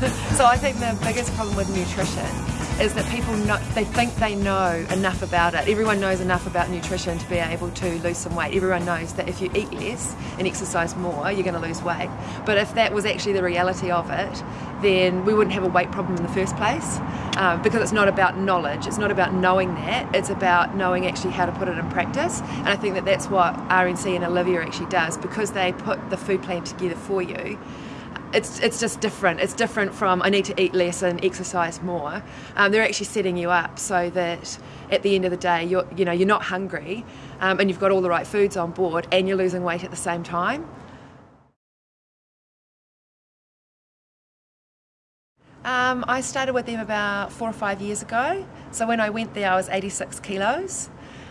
so I think the biggest problem with nutrition is that people know, they think they know enough about it. Everyone knows enough about nutrition to be able to lose some weight. Everyone knows that if you eat less and exercise more, you're going to lose weight. But if that was actually the reality of it, then we wouldn't have a weight problem in the first place um, because it's not about knowledge, it's not about knowing that, it's about knowing actually how to put it in practice. And I think that that's what RNC and Olivia actually does because they put the food plan together for you it's it's just different. It's different from I need to eat less and exercise more. Um, they're actually setting you up so that at the end of the day, you're you know you're not hungry, um, and you've got all the right foods on board, and you're losing weight at the same time. Um, I started with them about four or five years ago. So when I went there, I was 86 kilos.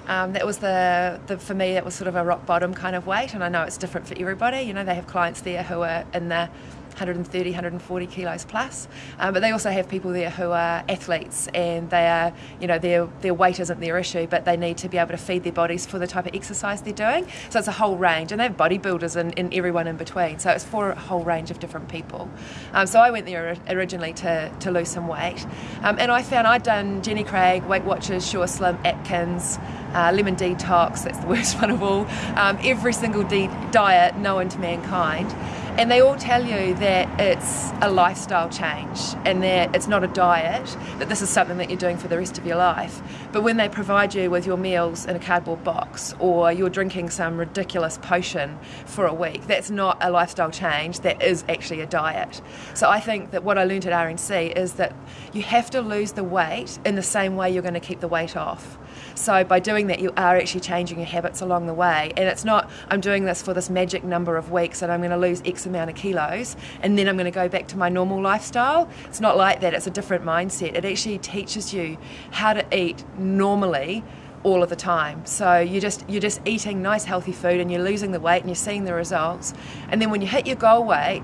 Um, that was the, the, for me, that was sort of a rock bottom kind of weight, and I know it's different for everybody. You know, they have clients there who are in the 130, 140 kilos plus. Um, but they also have people there who are athletes and they are, you know, their, their weight isn't their issue, but they need to be able to feed their bodies for the type of exercise they're doing. So it's a whole range. And they have bodybuilders and, and everyone in between. So it's for a whole range of different people. Um, so I went there originally to, to lose some weight. Um, and I found I'd done Jenny Craig, Weight Watchers, Sure Slim, Atkins, uh, Lemon Detox, that's the worst one of all, um, every single de- diet known to mankind. And they all tell you that it's a lifestyle change and that it's not a diet, that this is something that you're doing for the rest of your life. But when they provide you with your meals in a cardboard box or you're drinking some ridiculous potion for a week, that's not a lifestyle change, that is actually a diet. So I think that what I learned at RNC is that you have to lose the weight in the same way you're going to keep the weight off. So by doing that, you are actually changing your habits along the way. And it's not, I'm doing this for this magic number of weeks and I'm going to lose X amount of kilos and then I'm going to go back to my normal lifestyle. It's not like that, it's a different mindset. It actually teaches you how to eat normally all of the time. So you just you're just eating nice healthy food and you're losing the weight and you're seeing the results. And then when you hit your goal weight,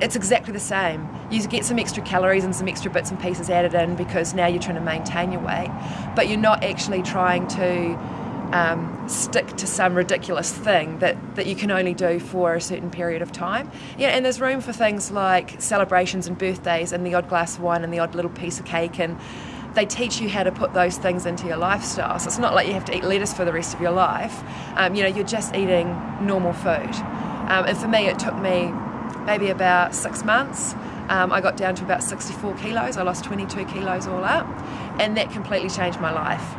it's exactly the same. You get some extra calories and some extra bits and pieces added in because now you're trying to maintain your weight, but you're not actually trying to um, stick to some ridiculous thing that, that you can only do for a certain period of time. Yeah, and there's room for things like celebrations and birthdays and the odd glass of wine and the odd little piece of cake and they teach you how to put those things into your lifestyle. So it's not like you have to eat lettuce for the rest of your life. Um, you know, you're just eating normal food. Um, and for me, it took me maybe about six months. Um, I got down to about 64 kilos. I lost 22 kilos all up, and that completely changed my life.